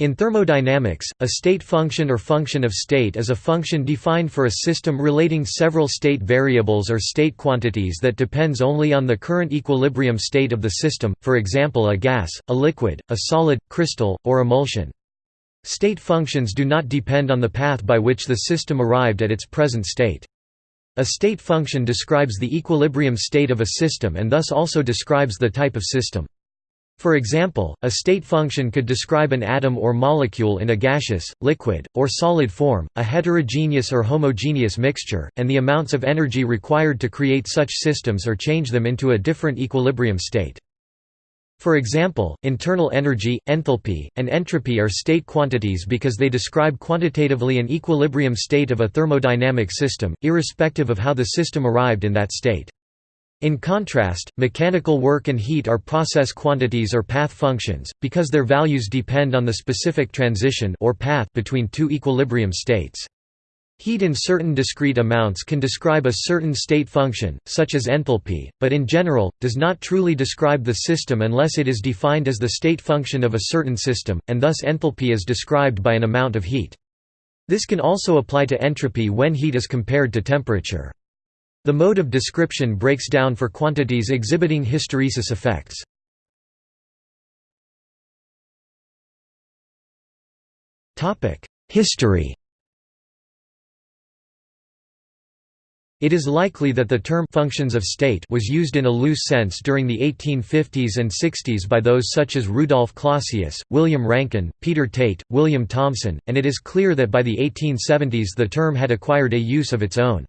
In thermodynamics, a state function or function of state is a function defined for a system relating several state variables or state quantities that depends only on the current equilibrium state of the system, for example a gas, a liquid, a solid, crystal, or emulsion. State functions do not depend on the path by which the system arrived at its present state. A state function describes the equilibrium state of a system and thus also describes the type of system. For example, a state function could describe an atom or molecule in a gaseous, liquid, or solid form, a heterogeneous or homogeneous mixture, and the amounts of energy required to create such systems or change them into a different equilibrium state. For example, internal energy, enthalpy, and entropy are state quantities because they describe quantitatively an equilibrium state of a thermodynamic system, irrespective of how the system arrived in that state. In contrast, mechanical work and heat are process quantities or path functions, because their values depend on the specific transition or path between two equilibrium states. Heat in certain discrete amounts can describe a certain state function, such as enthalpy, but in general, does not truly describe the system unless it is defined as the state function of a certain system, and thus enthalpy is described by an amount of heat. This can also apply to entropy when heat is compared to temperature. The mode of description breaks down for quantities exhibiting hysteresis effects. History It is likely that the term «functions of state» was used in a loose sense during the 1850s and 60s by those such as Rudolf Clausius, William Rankine, Peter Tait, William Thomson, and it is clear that by the 1870s the term had acquired a use of its own.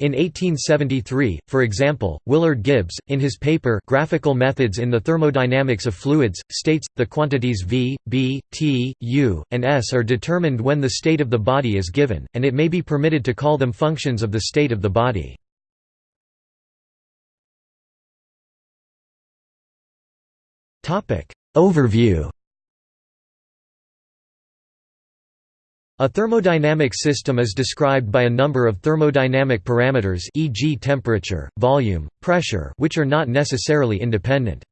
In 1873, for example, Willard Gibbs, in his paper Graphical Methods in the Thermodynamics of Fluids, states, the quantities V, B, T, U, and S are determined when the state of the body is given, and it may be permitted to call them functions of the state of the body. Overview A thermodynamic system is described by a number of thermodynamic parameters e.g. temperature, volume, pressure which are not necessarily independent.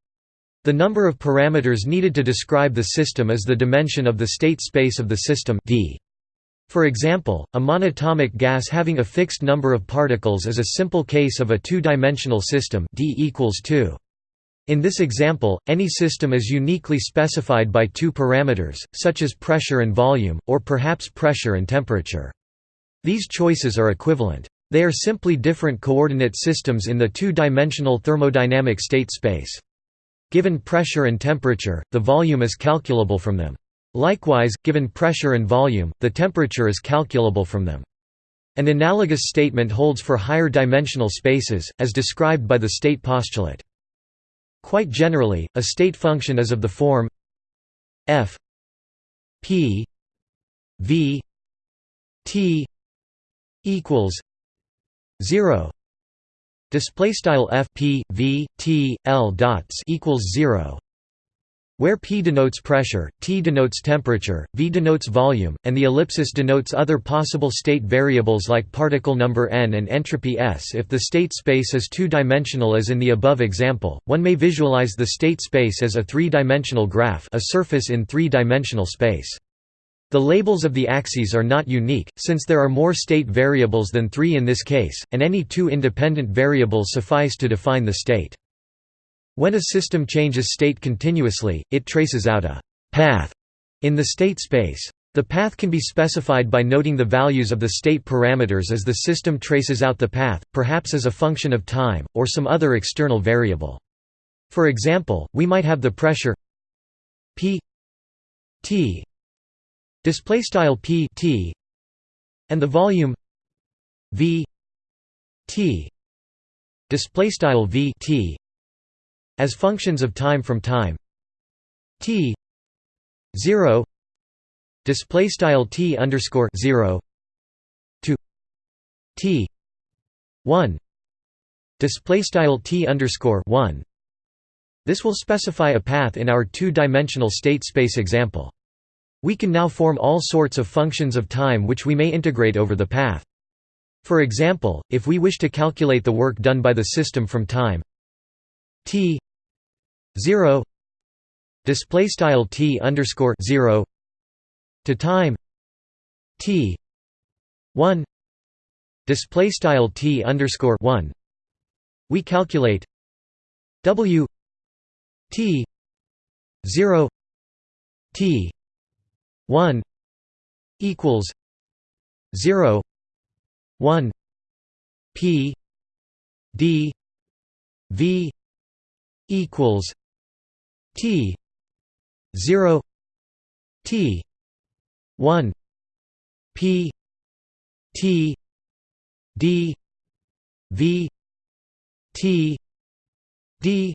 The number of parameters needed to describe the system is the dimension of the state space of the system d. For example, a monatomic gas having a fixed number of particles is a simple case of a two-dimensional system d equals 2. In this example, any system is uniquely specified by two parameters, such as pressure and volume, or perhaps pressure and temperature. These choices are equivalent. They are simply different coordinate systems in the two-dimensional thermodynamic state space. Given pressure and temperature, the volume is calculable from them. Likewise, given pressure and volume, the temperature is calculable from them. An analogous statement holds for higher dimensional spaces, as described by the state postulate. Quite generally, a state function is of the form f p v t equals 0 display style f p v t l dots equals 0 where p denotes pressure, t denotes temperature, v denotes volume, and the ellipsis denotes other possible state variables like particle number n and entropy s. If the state space is two-dimensional as in the above example, one may visualize the state space as a three-dimensional graph a surface in three-dimensional space. The labels of the axes are not unique, since there are more state variables than three in this case, and any two independent variables suffice to define the state. When a system changes state continuously, it traces out a «path» in the state space. The path can be specified by noting the values of the state parameters as the system traces out the path, perhaps as a function of time, or some other external variable. For example, we might have the pressure P T display style P T and the volume V T display style V T as functions of time from time. T 0 display style t underscore 0 to t 1 display style t underscore 1 this will specify a path in our two-dimensional state space example. We can now form all sorts of functions of time which we may integrate over the path. For example if we wish to calculate the work done by the system from time t 0 display style t underscore 0 to time t 1 display style t underscore 1 we calculate w t 0 t 1 equals 0 1 p d v equals t 0 t 1 p t d v t d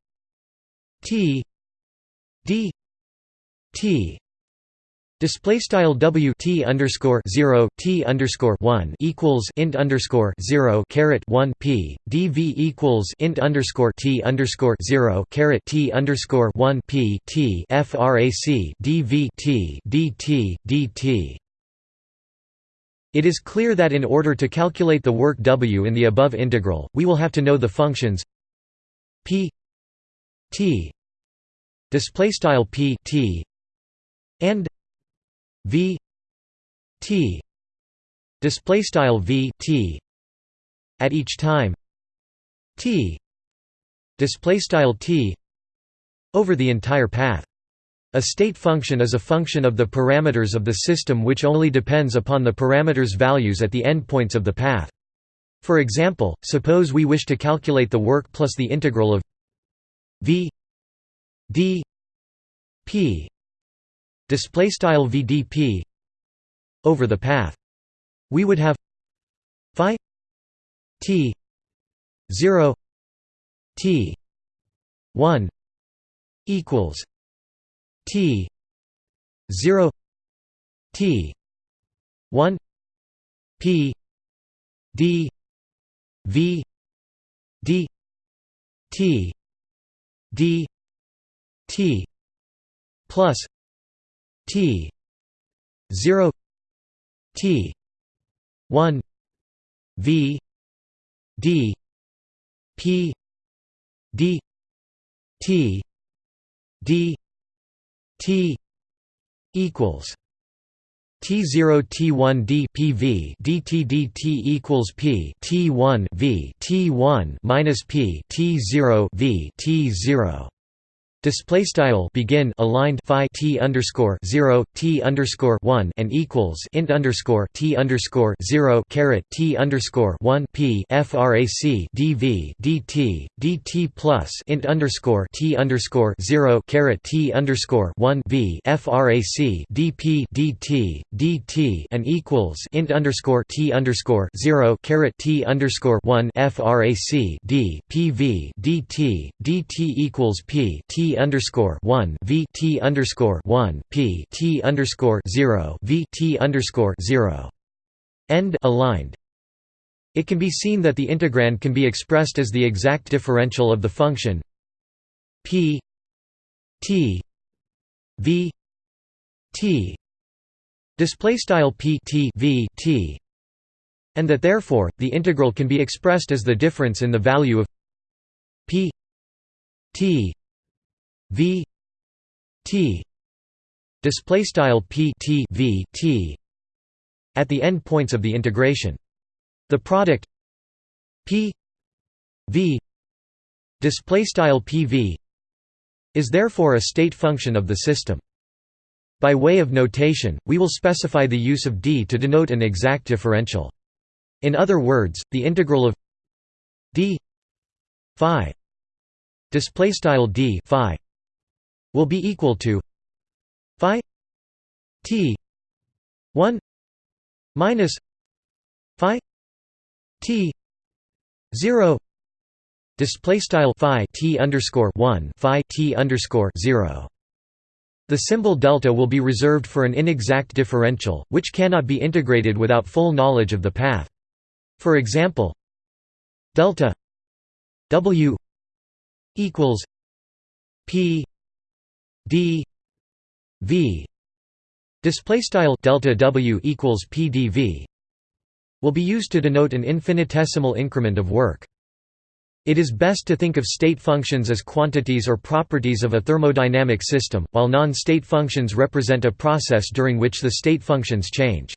t d t Display style W T underscore zero T underscore one equals int underscore zero caret one P D V equals int underscore T underscore zero caret T underscore one P T FRAC D V T D T D T. It is clear that in order to calculate the work W in the above integral, we will have to know the functions P T display style P T and v t display style v t at each time. T display style t over the entire path. A state function is a function of the parameters of the system which only depends upon the parameters values at the endpoints of the path. For example suppose we wish to calculate the work plus the integral of v d p display style vdp over the path. We would have phi t 0 t 1 equals t 0 t 1 p d v d t d t plus T zero T one V D P D T D T equals T0 T1 D PV DT DT equals P T1 V T1 minus P T0 V T0 Display style begin aligned phi t underscore zero t underscore one and equals int underscore t underscore zero caret t underscore one p frac dv dt dt plus int underscore t underscore zero caret t underscore one v frac dp dt dt and equals int underscore t underscore zero caret t underscore one frac d pv dt dt equals p t underscore one V T underscore one P T underscore zero V T underscore zero end aligned. It can be seen that the integrand can be expressed as the exact differential of the function P T V T display style P T V T and that therefore the integral can be expressed as the difference in the value of P T v t display style p t v t at the end points of the integration. The product p v display style pv is therefore a state function of the system. By way of notation we will specify the use of d to denote an exact differential. In other words the integral of d phi display style d phi will be equal to phi t 1 minus phi t 0 display style phi t underscore 1 phi t underscore 0 the symbol delta will be reserved for an inexact differential, which cannot be integrated without full knowledge of the path. For example, delta w equals p d v display style delta w equals pdv will be used to denote an infinitesimal increment of work It is best to think of state functions as quantities or properties of a thermodynamic system, while non-state functions represent a process during which the state functions change.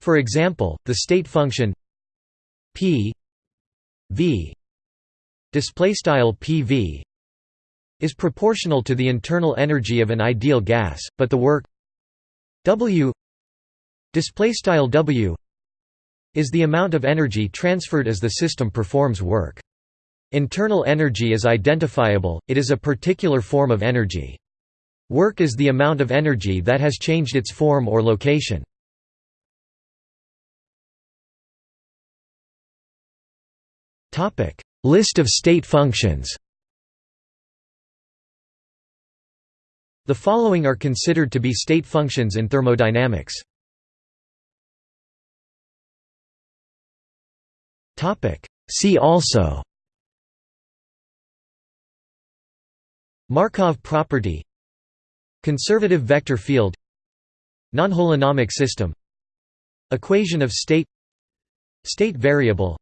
For example, the state function p v pv is proportional to the internal energy of an ideal gas, but the work w w is the amount of energy transferred as the system performs work. Internal energy is identifiable, it is a particular form of energy. Work is the amount of energy that has changed its form or location. List of state functions The following are considered to be state functions in thermodynamics. See also Markov property Conservative vector field Nonholonomic system Equation of state State variable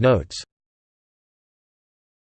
Notes